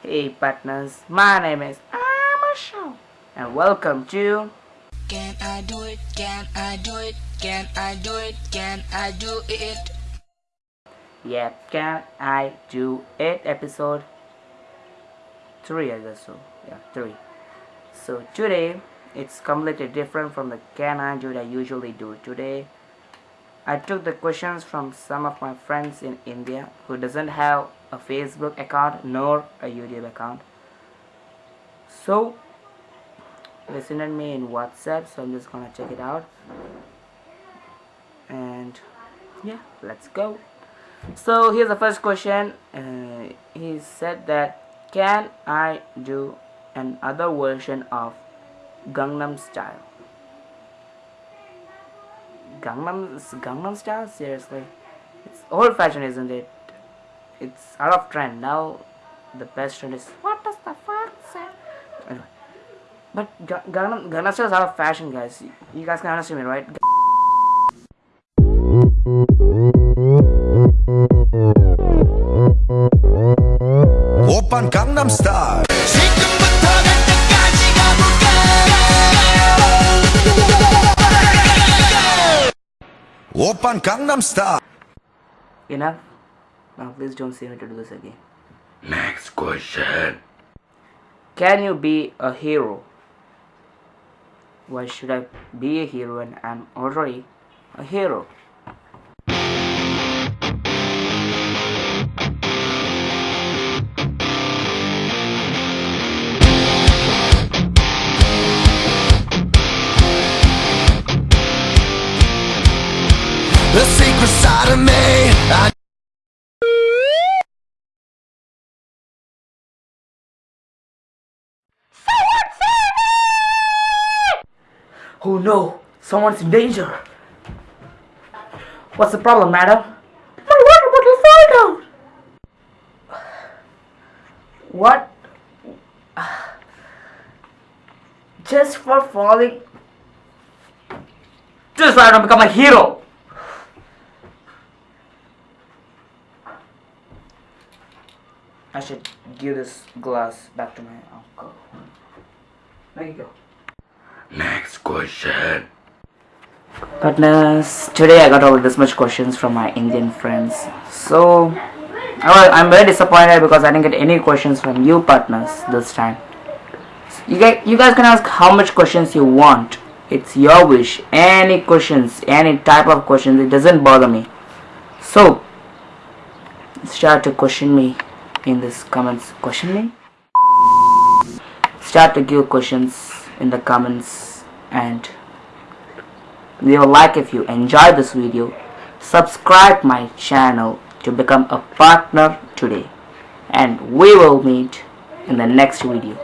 Hey partners, my name is Amasho and welcome to Can I do it? Can I do it? Can I do it? Can I do it? Yeah, Can I Do It episode 3 I guess so. Yeah, 3. So today it's completely different from the Can I Do it I usually do. Today I took the questions from some of my friends in India who doesn't have a Facebook account nor a YouTube account. So they sent me in WhatsApp so I'm just gonna check it out. And yeah let's go. So here's the first question. Uh, he said that can I do another version of Gangnam Style Gangnam Gangnam Style? Seriously. It's old fashioned isn't it? It's out of trend. Now the best trend is what does the fox say? Anyway. But Gangnam Gangnam Style is out of fashion guys. You guys can understand me right on Gangnam Style. Enough. Now please don't see me to do this again. Next question. Can you be a hero? Why should I be a hero when I'm already a hero? The secret side of me I Oh no! Someone's in danger! What's the problem, madam? My water bottle fell down! What? Just for falling. Just why I don't become a hero! I should give this glass back to my uncle. There you go. Next question Partners, today I got all this much questions from my Indian friends. So, well, I'm very disappointed because I didn't get any questions from you partners this time. You guys, you guys can ask how much questions you want. It's your wish. Any questions, any type of questions, it doesn't bother me. So, start to question me in this comments. Question me? Start to give questions in the comments and leave a like if you enjoyed this video subscribe my channel to become a partner today and we will meet in the next video